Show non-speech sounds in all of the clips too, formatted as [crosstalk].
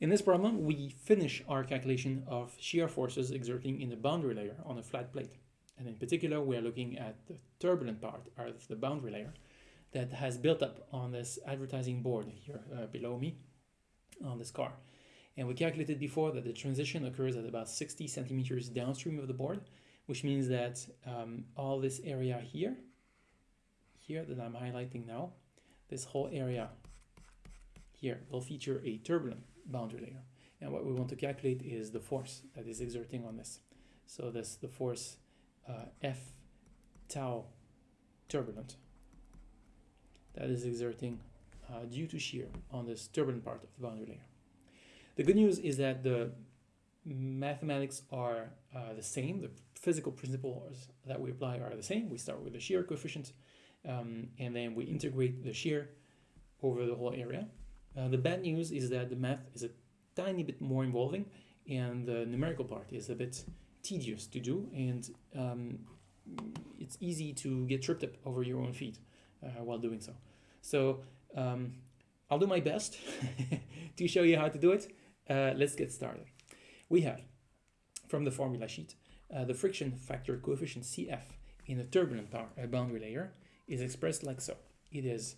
In this problem, we finish our calculation of shear forces exerting in the boundary layer on a flat plate. And in particular, we are looking at the turbulent part of the boundary layer that has built up on this advertising board here uh, below me on this car. And we calculated before that the transition occurs at about 60 centimeters downstream of the board, which means that um, all this area here, here that I'm highlighting now, this whole area here will feature a turbulent boundary layer. And what we want to calculate is the force that is exerting on this. So this the force uh, F tau turbulent that is exerting uh, due to shear on this turbulent part of the boundary layer. The good news is that the mathematics are uh, the same. The physical principles that we apply are the same. We start with the shear coefficient um, and then we integrate the shear over the whole area. Uh, the bad news is that the math is a tiny bit more involving and the numerical part is a bit tedious to do and um, it's easy to get tripped up over your own feet uh, while doing so. So um, I'll do my best [laughs] to show you how to do it. Uh, let's get started. We have, from the formula sheet, uh, the friction factor coefficient CF in a turbulent uh, boundary layer is expressed like so. It is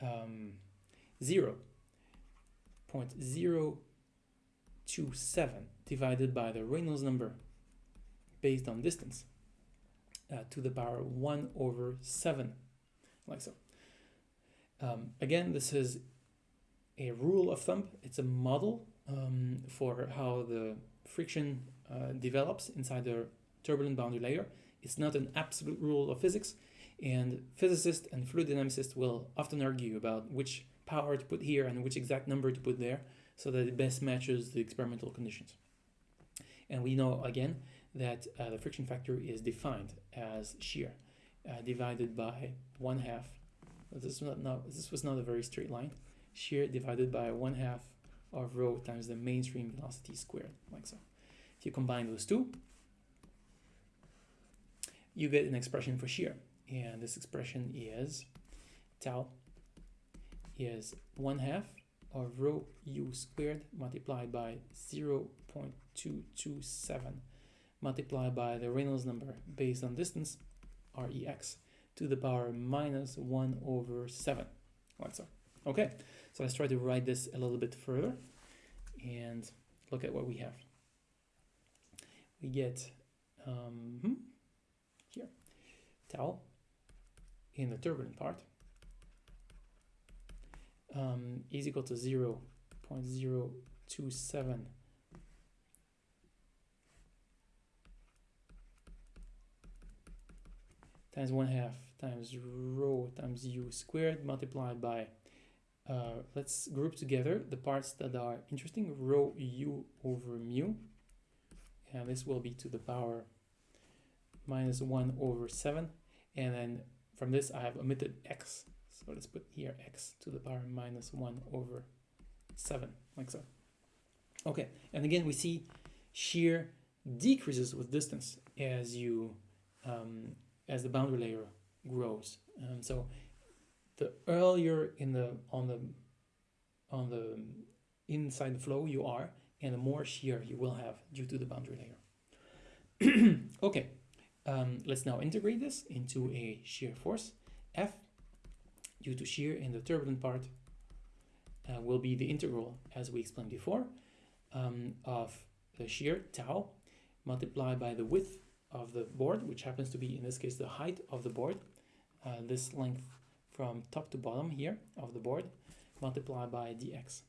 um, 0 0.027 divided by the Reynolds number based on distance uh, to the power 1 over 7, like so. Um, again, this is a rule of thumb. It's a model um, for how the friction uh, develops inside the turbulent boundary layer. It's not an absolute rule of physics, and physicists and fluid dynamicists will often argue about which power to put here and which exact number to put there so that it best matches the experimental conditions. And we know again that uh, the friction factor is defined as shear uh, divided by one half. This was, not, this was not a very straight line. Shear divided by one half of rho times the mainstream velocity squared, like so. If you combine those two, you get an expression for shear. And this expression is tau is 1 half of rho u squared multiplied by 0 0.227 multiplied by the Reynolds number based on distance, Rex, to the power minus 1 over 7, like so. Okay, so let's try to write this a little bit further and look at what we have. We get um, hmm, here, tau in the turbulent part um, is equal to 0 0.027 times 1 half times rho times u squared multiplied by uh, let's group together the parts that are interesting rho u over mu. And this will be to the power minus 1 over 7 and then from this I have omitted x so let's put here x to the power minus 1 over 7, like so. Okay, and again we see shear decreases with distance as you um, as the boundary layer grows. Um, so the earlier in the on the on the inside the flow you are, and the more shear you will have due to the boundary layer. [clears throat] okay, um, let's now integrate this into a shear force F due to shear in the turbulent part uh, will be the integral, as we explained before, um, of the shear tau multiplied by the width of the board, which happens to be, in this case, the height of the board, uh, this length from top to bottom here of the board, multiplied by dx.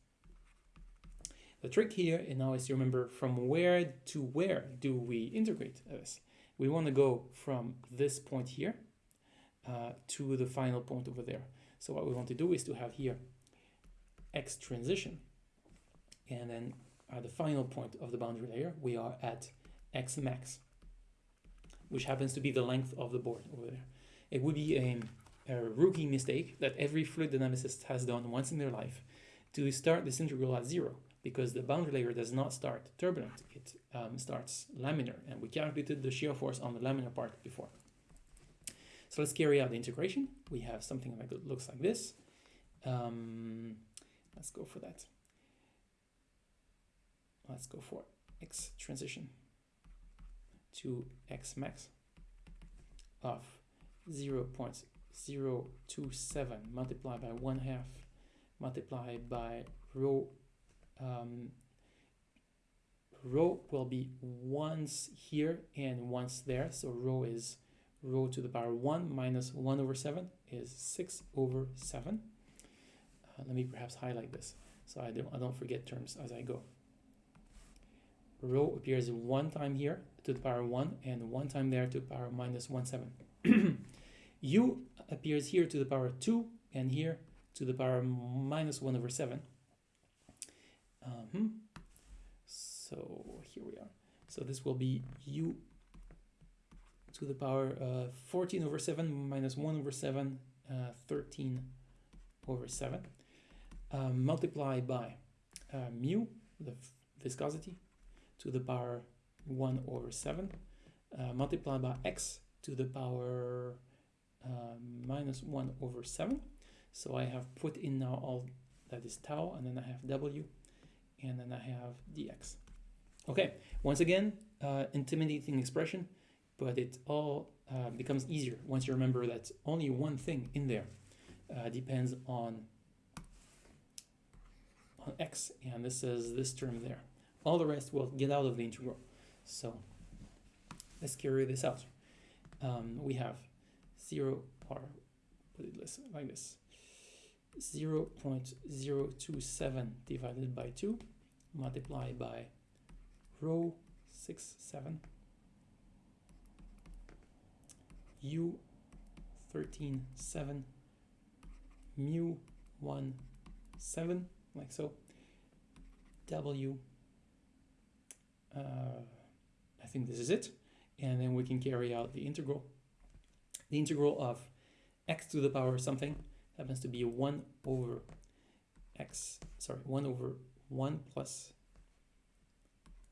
The trick here and now is to remember from where to where do we integrate this. We want to go from this point here uh, to the final point over there. So what we want to do is to have here x transition and then at the final point of the boundary layer we are at x max which happens to be the length of the board over there. It would be a, a rookie mistake that every fluid dynamicist has done once in their life to start this integral at zero because the boundary layer does not start turbulent, it um, starts laminar and we calculated the shear force on the laminar part before. So let's carry out the integration. We have something that looks like this. Um, let's go for that. let's go for x transition to x max of 0 0.027 multiplied by 1 half multiplied by rho um, rho will be once here and once there so rho is rho to the power 1 minus 1 over 7 is 6 over 7 uh, let me perhaps highlight this so I don't, I don't forget terms as I go. Rho appears one time here to the power 1 and one time there to the power minus 1 7 [clears throat] u appears here to the power 2 and here to the power minus 1 over 7 um, so here we are. So this will be u to the power uh, 14 over 7 minus 1 over 7 uh, 13 over 7 um, multiplied by uh, mu the viscosity to the power 1 over 7 uh, multiplied by x to the power uh, minus 1 over 7 so I have put in now all that is tau and then I have w and then I have dx. Okay once again uh, intimidating expression but it all uh, becomes easier once you remember that only one thing in there uh, depends on on x and this is this term there all the rest will get out of the integral. So let's carry this out. Um, we have 0 or put it less, like this 0 0.027 divided by 2 multiplied by rho 6 7 u 13 7 mu 1 7 like so w uh, I think this is it. And then we can carry out the integral. The integral of x to the power something happens to be 1 over x, sorry, 1 over 1 plus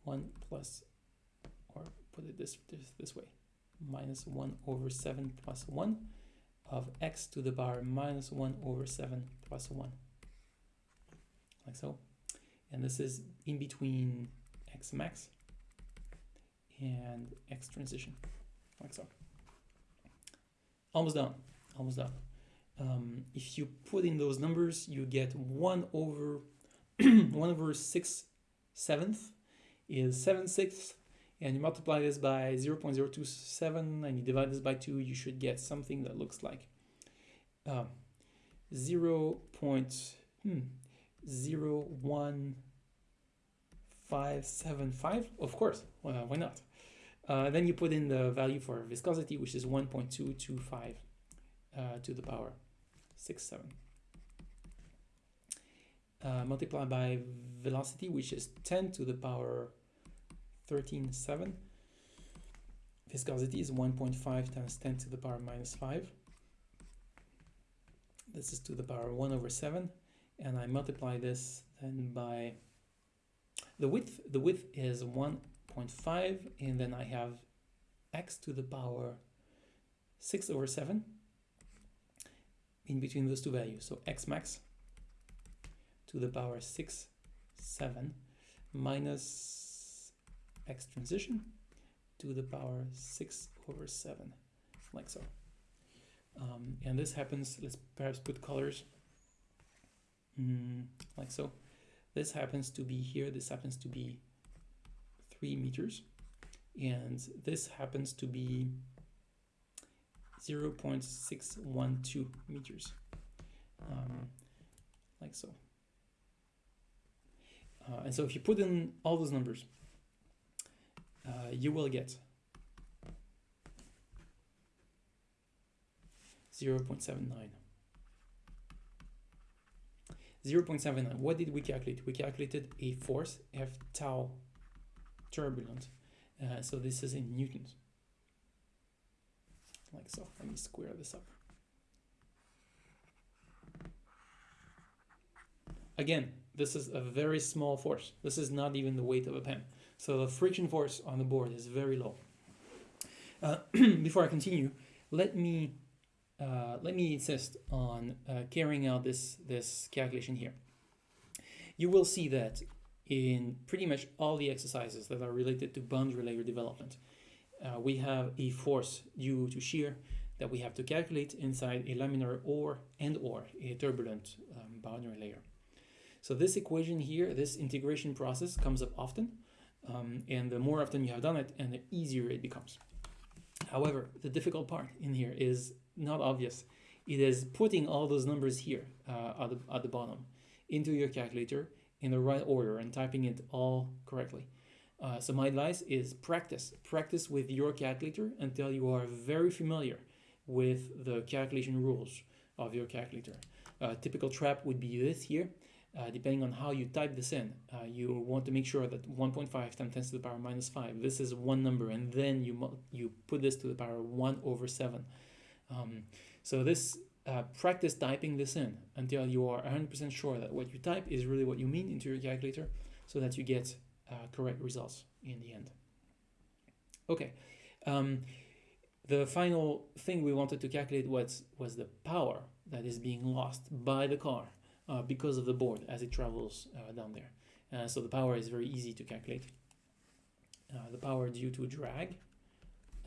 1 plus, or put it this, this, this way, minus 1 over 7 plus 1 of x to the power minus 1 over 7 plus 1, like so. And this is in between x max and x transition, like so. Almost done, almost done. Um, if you put in those numbers, you get 1 over [clears throat] 1 over 6 seventh is 7 sixths, and you multiply this by 0 0.027 and you divide this by 2, you should get something that looks like um, 0. Hmm, 0 1 575 of course. Well, why not? Uh, then you put in the value for viscosity which is 1.225 uh, to the power 6 7 uh, multiplied by velocity which is 10 to the power 13 7 viscosity is 1.5 times 10 to the power minus 5 this is to the power 1 over 7 and I multiply this then by the width, the width is 1.5 and then I have x to the power 6 over 7 in between those two values. So x max to the power 6, 7 minus x transition to the power 6 over 7, like so. Um, and this happens, let's perhaps put colors mm, like so. This happens to be here, this happens to be 3 meters, and this happens to be 0 0.612 meters, um, like so. Uh, and so if you put in all those numbers, you will get 0 0.79. 0.79, what did we calculate? We calculated a force F tau turbulent. Uh, so this is in newtons. Like so. Let me square this up. Again, this is a very small force. This is not even the weight of a pen. So the friction force on the board is very low. Uh, [clears throat] before I continue, let me uh, let me insist on uh, carrying out this, this calculation here. You will see that in pretty much all the exercises that are related to boundary layer development. Uh, we have a force due to shear that we have to calculate inside a laminar or and or a turbulent um, boundary layer. So this equation here, this integration process comes up often, um, and the more often you have done it, and the easier it becomes. However, the difficult part in here is not obvious. It is putting all those numbers here uh, at, the, at the bottom into your calculator in the right order and typing it all correctly. Uh, so my advice is practice. Practice with your calculator until you are very familiar with the calculation rules of your calculator. A typical trap would be this here. Uh, depending on how you type this in, uh, you want to make sure that 1.5 times 10 to the power minus 5, this is one number, and then you, you put this to the power 1 over 7. Um, so this uh, practice typing this in until you are 100% sure that what you type is really what you mean into your calculator so that you get uh, correct results in the end. Okay, um, the final thing we wanted to calculate was, was the power that is being lost by the car uh, because of the board as it travels uh, down there. Uh, so the power is very easy to calculate. Uh, the power due to drag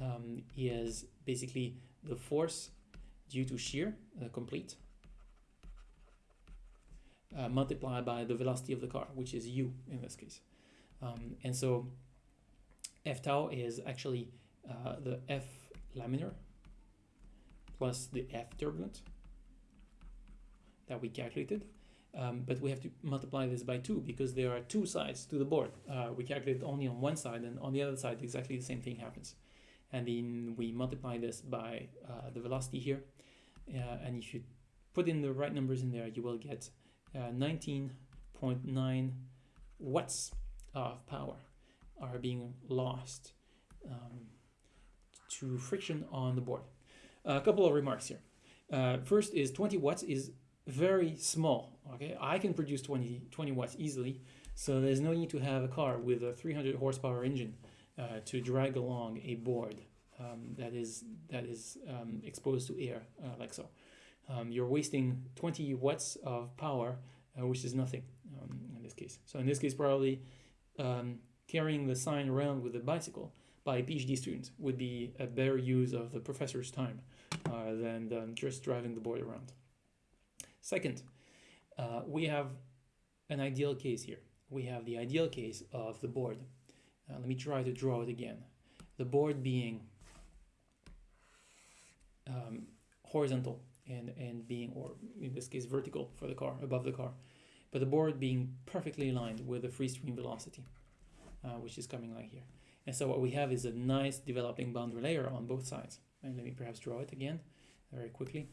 um, is basically the force due to shear, uh, complete, multiplied by the velocity of the car, which is u in this case. Um, and so f tau is actually the f laminar plus the f turbulent that we calculated. Um, but we have to multiply this by 2 because there are two sides to the board. Uh, we calculate only on one side and on the other side exactly the same thing happens. And then we multiply this by uh, the velocity here uh, and if you put in the right numbers in there, you will get 19.9 uh, watts of power are being lost um, to friction on the board. A couple of remarks here. Uh, first is 20 watts is very small. Okay, I can produce 20, 20 watts easily, so there's no need to have a car with a 300 horsepower engine uh, to drag along a board um, that is that is um, exposed to air uh, like so. Um, you're wasting 20 watts of power, uh, which is nothing um, in this case. So in this case, probably um, carrying the sign around with a bicycle by PhD student would be a better use of the professor's time uh, than, than just driving the board around. Second, uh, we have an ideal case here. We have the ideal case of the board. Uh, let me try to draw it again. The board being um, horizontal and, and being, or in this case, vertical for the car, above the car, but the board being perfectly aligned with the free stream velocity, uh, which is coming like here. And so what we have is a nice developing boundary layer on both sides. And let me perhaps draw it again very quickly.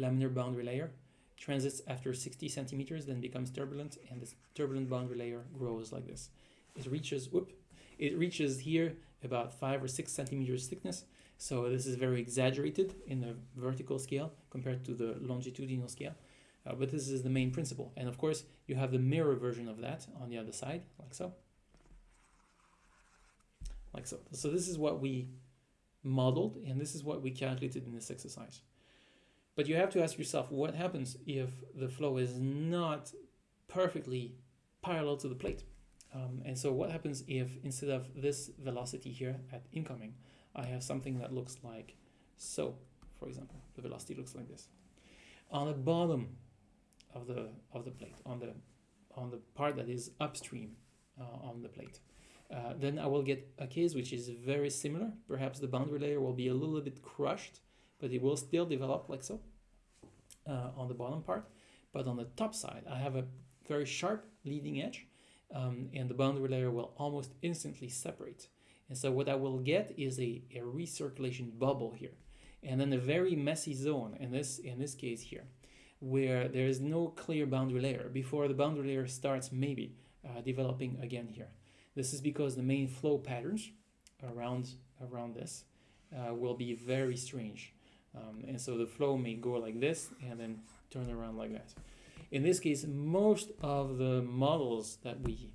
Laminar boundary layer transits after 60 centimeters, then becomes turbulent, and this turbulent boundary layer grows like this. It reaches, whoop, it reaches here about five or six centimeters thickness, so this is very exaggerated in the vertical scale compared to the longitudinal scale. Uh, but this is the main principle. And of course, you have the mirror version of that on the other side, like so. Like so. So this is what we modeled, and this is what we calculated in this exercise. But you have to ask yourself, what happens if the flow is not perfectly parallel to the plate? Um, and so what happens if instead of this velocity here at incoming, I have something that looks like so, for example. The velocity looks like this. On the bottom of the of the plate, on the on the part that is upstream uh, on the plate, uh, then I will get a case which is very similar. Perhaps the boundary layer will be a little bit crushed, but it will still develop like so uh, on the bottom part. But on the top side, I have a very sharp leading edge, um, and the boundary layer will almost instantly separate. And so what I will get is a, a recirculation bubble here. And then a very messy zone in this, in this case here, where there is no clear boundary layer before the boundary layer starts maybe uh, developing again here. This is because the main flow patterns around, around this uh, will be very strange. Um, and so the flow may go like this and then turn around like that. In this case, most of the models that we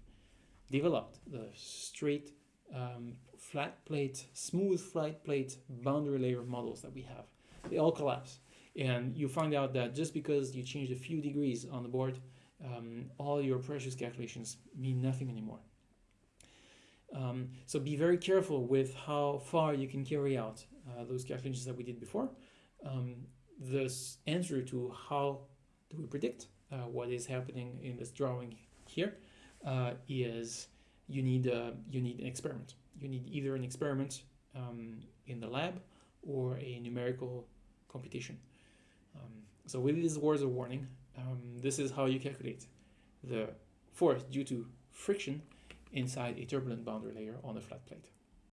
developed, the straight um, flat plate, smooth flat plate boundary layer models that we have. They all collapse. And you find out that just because you changed a few degrees on the board, um, all your precious calculations mean nothing anymore. Um, so be very careful with how far you can carry out uh, those calculations that we did before. Um, this answer to how do we predict uh, what is happening in this drawing here uh, is you need uh, you need an experiment. You need either an experiment um, in the lab or a numerical computation. Um, so with these words of warning, um, this is how you calculate the force due to friction inside a turbulent boundary layer on a flat plate.